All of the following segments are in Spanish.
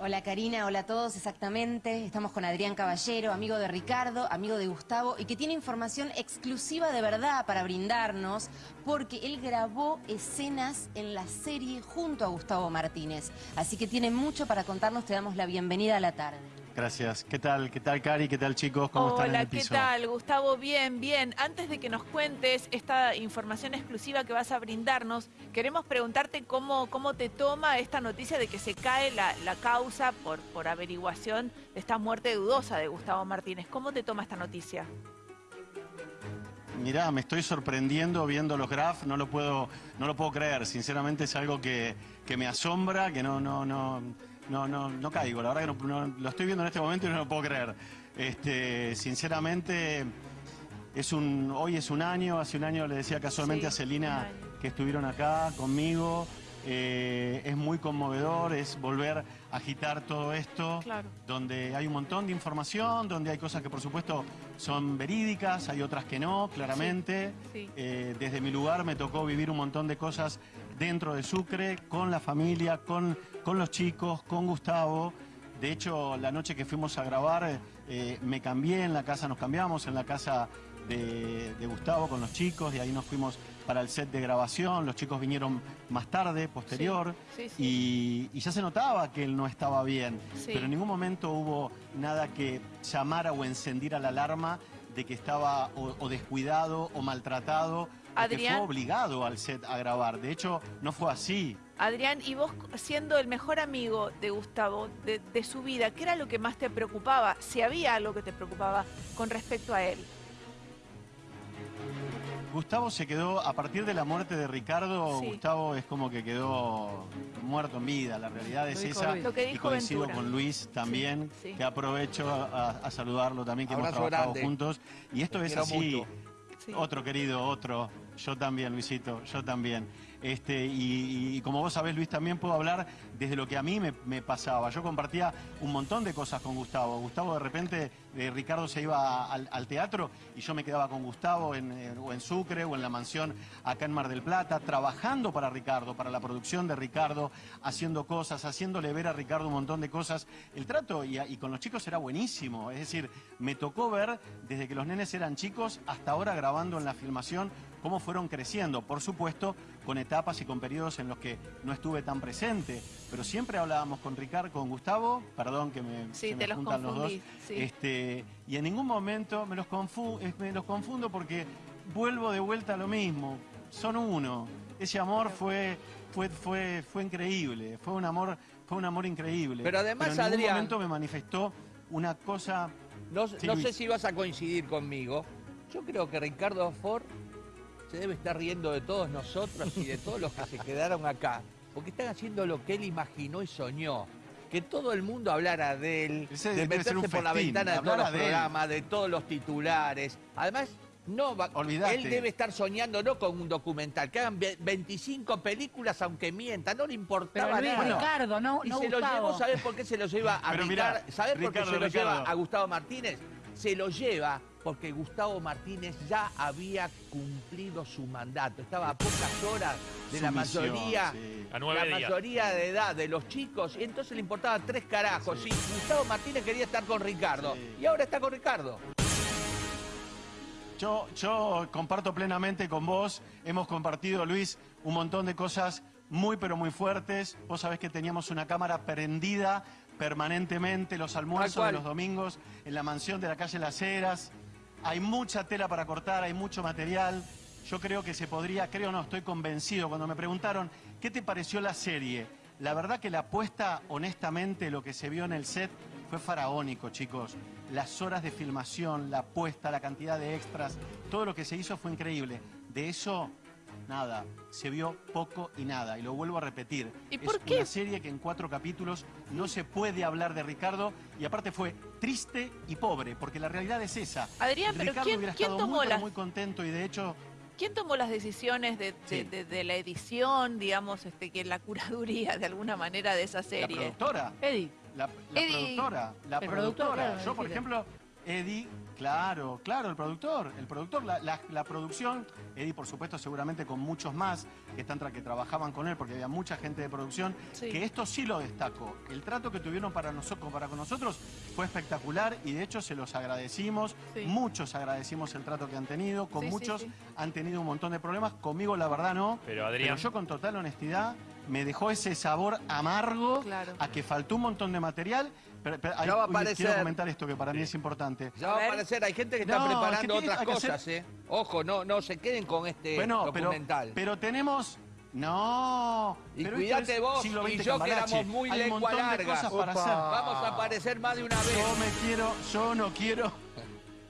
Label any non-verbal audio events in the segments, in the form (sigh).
Hola Karina, hola a todos, exactamente. Estamos con Adrián Caballero, amigo de Ricardo, amigo de Gustavo, y que tiene información exclusiva de verdad para brindarnos, porque él grabó escenas en la serie junto a Gustavo Martínez. Así que tiene mucho para contarnos, te damos la bienvenida a la tarde. Gracias. ¿Qué tal? ¿Qué tal, Cari? ¿Qué tal, chicos? ¿Cómo están en Hola, el ¿qué piso? tal? Gustavo, bien, bien. Antes de que nos cuentes esta información exclusiva que vas a brindarnos, queremos preguntarte cómo, cómo te toma esta noticia de que se cae la, la causa por, por averiguación de esta muerte dudosa de Gustavo Martínez. ¿Cómo te toma esta noticia? Mirá, me estoy sorprendiendo viendo los graphs, no lo puedo, no lo puedo creer. Sinceramente es algo que, que me asombra, que no, no, no, no, no, no caigo. La verdad que no, no- lo estoy viendo en este momento y no lo puedo creer. Este, sinceramente, es un, hoy es un año, hace un año le decía casualmente Sí, a Celina que estuvieron acá conmigo. Eh, es muy conmovedor, es volver a agitar todo esto. Claro. donde hay un montón de información, donde hay cosas que por supuesto son verídicas, hay otras que no, claramente. Sí, sí. Eh, desde mi lugar me tocó vivir un montón de cosas dentro de Sucre, con la familia, con, con los chicos, con Gustavo. De hecho, la noche que fuimos a grabar, eh, me cambié en la casa, nos cambiamos en la casa de, de Gustavo con los chicos y ahí nos fuimos para el set de grabación. Los chicos vinieron más tarde, posterior. Sí, sí. Y, y ya se notaba que él no estaba bien, pero en ningún momento hubo nada que llamara o encendiera la alarma de que estaba o, o descuidado o maltratado, o que Adrián. fue obligado al set a grabar. De hecho, no fue así. Adrián, y vos siendo el mejor amigo de Gustavo, de, de su vida, ¿qué era lo que más te preocupaba? Si había algo que te preocupaba con respecto a él. Gustavo se quedó, a partir de la muerte de Ricardo, Sí. Gustavo es como que quedó muerto en vida. La realidad es esa. Luis. Lo que Y coincido Ventura. con Luis también, Sí, sí. que aprovecho a, a saludarlo también, que hemos trabajado grande. juntos. Y esto Te es así. Otro querido, otro. Yo también, Luisito, yo también. Este, y, como vos sabés, Luis, también puedo hablar desde lo que a mí me, pasaba. Yo compartía un montón de cosas con Gustavo. Gustavo de repente, eh, Ricardo se iba al, teatro y yo me quedaba con Gustavo en, o en Sucre o en la mansión acá en Mar del Plata, trabajando para Ricardo, para la producción de Ricardo, haciendo cosas, haciéndole ver a Ricardo un montón de cosas. El trato y, y con los chicos era buenísimo. Es decir, me tocó ver desde que los nenes eran chicos hasta ahora grabando en la filmación cómo fueron creciendo. Por supuesto, con etapas y con periodos en los que no estuve tan presente. Pero siempre hablábamos con Ricardo, con Gustavo, perdón que me, Sí, se me te los juntan los dos. confundí, sí. Este, y en ningún momento me los, confu- eh, me los confundo porque vuelvo de vuelta a lo mismo. Son uno. Ese amor fue, fue, fue, fue increíble. Fue un amor, fue un amor increíble. Pero además, en ningún Adrián- momento me manifestó una cosa. No, Sí, no sé si vas a coincidir conmigo. Yo creo que Ricardo Ford se debe estar riendo de todos nosotros y de todos los que se quedaron acá. Porque están haciendo lo que él imaginó y soñó. Que todo el mundo hablara de él, Ese de debe ser meterse un por la festín, ventana de todos los de él. programas, de todos los titulares. Además, no va, él debe estar soñando no con un documental, que hagan ve- 25 películas aunque mientan, no le importaba Pero nada. Ricardo, no, Y no se lo Gustavo. llevó, ¿sabés por qué se lo lleva a Pero mirá, Ricardo? ¿Sabés por qué Ricardo, se lo lleva a Gustavo Martínez? Se lo lleva porque Gustavo Martínez ya había cumplido su mandato. Estaba a pocas horas de Su la misión, mayoría, sí. A la días. mayoría de edad de los chicos, y entonces le importaba tres carajos. Sí. Y Gustavo Martínez quería estar con Ricardo. Sí. Y ahora está con Ricardo. Yo, yo comparto plenamente con vos, hemos compartido, Luis, un montón de cosas muy pero muy fuertes. Vos sabés que teníamos una cámara prendida permanentemente, los almuerzos de los domingos en la mansión de la calle Las Heras. Hay mucha tela para cortar, hay mucho material. Yo creo que se podría, creo no, estoy convencido. Cuando me preguntaron, ¿qué te pareció la serie? La verdad que la apuesta, honestamente, lo que se vio en el set fue faraónico, chicos. Las horas de filmación, la apuesta, la cantidad de extras, todo lo que se hizo fue increíble. De eso, nada. Se vio poco y nada. Y lo vuelvo a repetir. ¿Y es por qué? una serie que en cuatro capítulos no se puede hablar de Ricardo. Y aparte fue triste y pobre, porque la realidad es esa. Adrián, pero Ricardo ¿quién- hubiera quién estado tomó muy, pero las- muy contento y de hecho ¿Quién tomó las decisiones de, de- Sí. de- de la edición, digamos, este, que la curaduría de alguna manera de esa la serie? productora. Eddie. La, la Eddie. productora, la El productora. claro, Yo, por ejemplo, Eddie, claro, claro, el productor, el productor, la, la- la producción, Eddie por supuesto seguramente con muchos más que, están tra- que trabajaban con él porque había mucha gente de producción, Sí. que esto sí lo destacó. El trato que tuvieron para nosotros, para con nosotros fue espectacular y de hecho se los agradecimos, Sí. muchos agradecimos el trato que han tenido, con Sí, muchos sí. han tenido un montón de problemas, conmigo la verdad no, Pero, Adrián- yo con total honestidad me dejó ese sabor amargo Claro. a que faltó un montón de material. Pero, pero- Ya va a aparecer. Quiero comentar esto que para mí es importante. Ya A va a aparecer, hay gente que está No, es que preparando tiene- otras hacer- cosas, ¿eh? Ojo, no, no se queden con este Bueno, pero, documental. pero tenemos... No, Y pero cuídate es vos siglo y yo que éramos muy Hay un lengua montón de larga. cosas para hacer. Vamos a aparecer más de una vez. Yo me quiero, yo no quiero.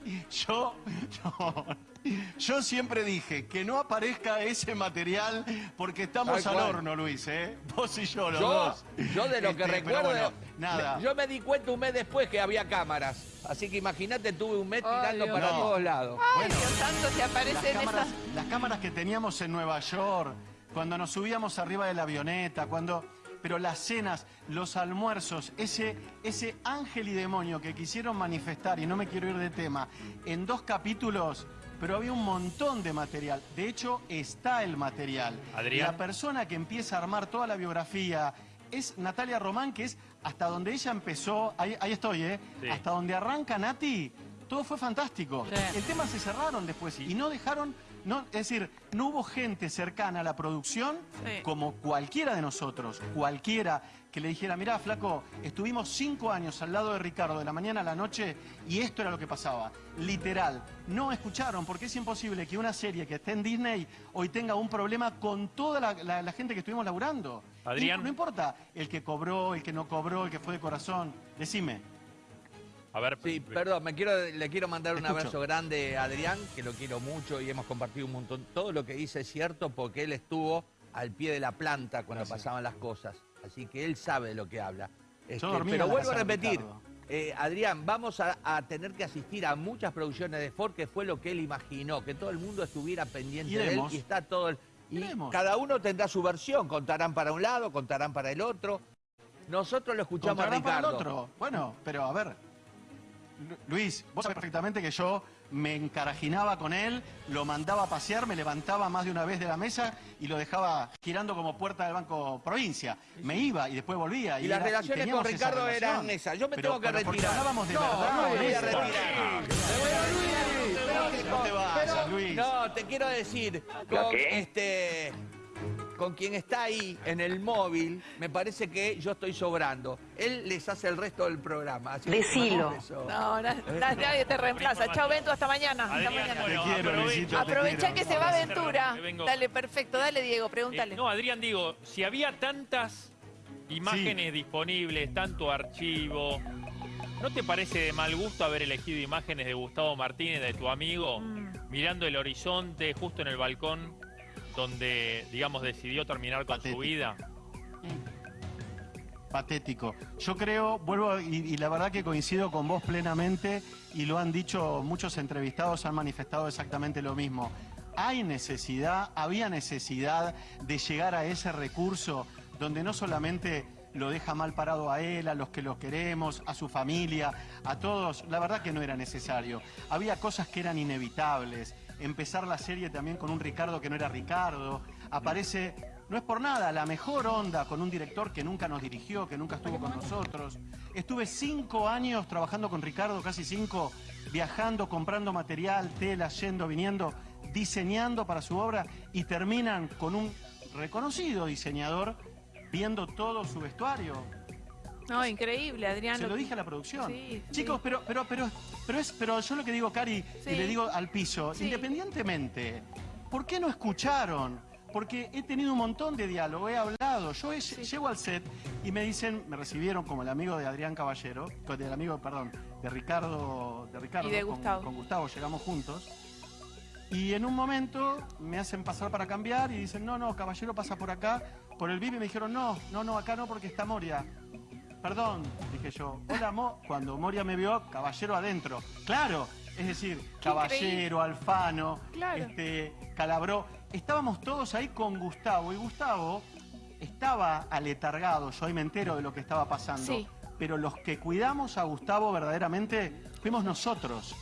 (laughs) Yo, no. (laughs) Yo siempre dije que no aparezca ese material porque estamos Tal al cual. horno, Luis, ¿eh? (laughs) Vos y yo, los Yo, dos. yo de lo que Este, pero recuerdo, bueno, nada. yo me di cuenta un mes después que había cámaras. Así que imagínate, tuve un mes Ay, tirando Dios para mío. todos lados. Ay, Bueno, Dios santo, te las aparecen cámaras, esas... las cámaras que teníamos en Nueva York, cuando nos subíamos arriba de la avioneta, cuando... Pero las cenas, los almuerzos, ese, ese ángel y demonio que quisieron manifestar, y no me quiero ir de tema, en dos capítulos, pero había un montón de material. De hecho, está el material. Adrián. La persona que empieza a armar toda la biografía es Natalia Román, que es hasta donde ella empezó, ahí, ahí estoy, ¿eh? Sí. Hasta donde arranca Nati, todo fue fantástico. Sí. El tema se cerraron después y no dejaron, no, es decir, no hubo gente cercana a la producción Sí. como cualquiera de nosotros, cualquiera que le dijera, mirá, flaco, estuvimos cinco años al lado de Ricardo de la mañana a la noche y esto era lo que pasaba. Literal, no escucharon porque es imposible que una serie que esté en Disney hoy tenga un problema con toda la, la- la gente que estuvimos laburando. Adrián. Y no importa el que cobró, el que no cobró, el que fue de corazón. Decime. A ver, Sí, pe- perdón, me quiero, le quiero mandar un Escucho. abrazo grande a Adrián, que lo quiero mucho y hemos compartido un montón. Todo lo que dice es cierto porque él estuvo al pie de la planta cuando Gracias. pasaban las cosas. Así que él sabe de lo que habla. Este, pero vuelvo a repetir, Ricardo. eh, Adrián, vamos a, a tener que asistir a muchas producciones de Ford, que fue lo que él imaginó, que todo el mundo estuviera pendiente de él y está todo el... Y Iremos. cada uno tendrá su versión, contarán para un lado, contarán para el otro. Nosotros lo escuchamos a Contrará para el Ricardo. otro. Bueno, pero a ver. Lu- Luis, vos sabés perfectamente que yo me encarajinaba con él, lo mandaba a pasear, me levantaba más de una vez de la mesa y lo dejaba girando como puerta del Banco Provincia. Me iba y después volvía. Y las era- relaciones con Ricardo eran esas. Yo me Pero- tengo que pero retirar. hablábamos de no, verdad, no me voy a retirar. No te vayas, Luis. No, te quiero decir, con este con quien está ahí en el móvil, me parece que yo estoy sobrando. Él les hace el resto del programa. así Decilo. No, na- na- nadie te reemplaza. Chao, Bento, hasta mañana. Hasta Adrián, mañana. bueno, Te quiero, aprovecha- que se va vengo. Dale, perfecto. Dale, Diego, Eh, pregúntale. no, Adrián, digo, si había tantas imágenes disponibles, tanto archivo, ¿no te parece de mal gusto haber elegido imágenes de Gustavo Martínez, de tu amigo, Mm. mirando el horizonte justo en el balcón donde, digamos, decidió terminar con Patético. su vida? patético. Yo creo, vuelvo, y, y la verdad que coincido con vos plenamente, y lo han dicho muchos entrevistados, han manifestado exactamente lo mismo. Hay necesidad, había necesidad de llegar a ese recurso donde no solamente lo deja mal parado a él, a los que lo queremos, a su familia, a todos. La verdad que no era necesario. Había cosas que eran inevitables. Empezar la serie también con un Ricardo que no era Ricardo. Aparece, no es por nada, la mejor onda con un director que nunca nos dirigió, que nunca estuvo con nosotros. Estuve cinco años trabajando con Ricardo, casi cinco, viajando, comprando material, tela, yendo, viniendo, diseñando para su obra y terminan con un reconocido diseñador viendo todo su vestuario. No, increíble, Adrián. Se lo dije a la producción. Sí, sí. Chicos, pero, pero, pero, pero es, pero yo lo que digo, Cari, Sí. y le digo al piso, Sí. independientemente, ¿por qué no escucharon? Porque he tenido un montón de diálogo, he hablado. Yo he- llego al set y me dicen, me recibieron como el amigo de Adrián Caballero, del amigo, perdón, de Ricardo, de Ricardo, Y de con- Gustavo. con Gustavo, llegamos juntos. Y en un momento me hacen pasar para cambiar y dicen, no, no, caballero pasa por acá, por el VIP y me dijeron, no, no, no, acá no porque está Moria. Perdón, dije yo. Hola, Mo. Cuando Moria me vio, caballero adentro. Claro, es decir, caballero, Alfano, Claro. este, Calabró. Estábamos todos ahí con Gustavo y Gustavo estaba aletargado, yo ahí me entero de lo que estaba pasando. Sí. Pero los que cuidamos a Gustavo verdaderamente fuimos nosotros.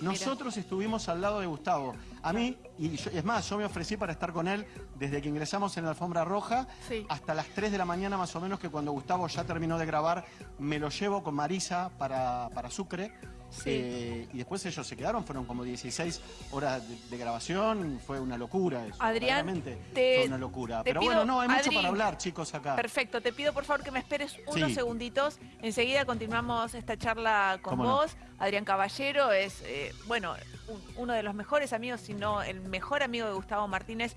Nosotros estuvimos al lado de Gustavo. A mí, y yo- es más, yo me ofrecí para estar con él desde que ingresamos en la alfombra roja Sí. hasta las 3 de la mañana más o menos, que cuando Gustavo ya terminó de grabar, me lo llevo con Marisa para, para Sucre. Sí. Eh, y después ellos se quedaron, fueron como 16 horas de, de grabación, fue una locura eso. Adrián, te- fue una locura. Pero pido, bueno, no, hay mucho para hablar, chicos, acá. Perfecto, te pido por favor que me esperes unos Sí. segunditos. Enseguida continuamos esta charla con vos. Adrián Caballero es, eh, bueno, un- uno de los mejores amigos, si no el mejor amigo de Gustavo Martínez.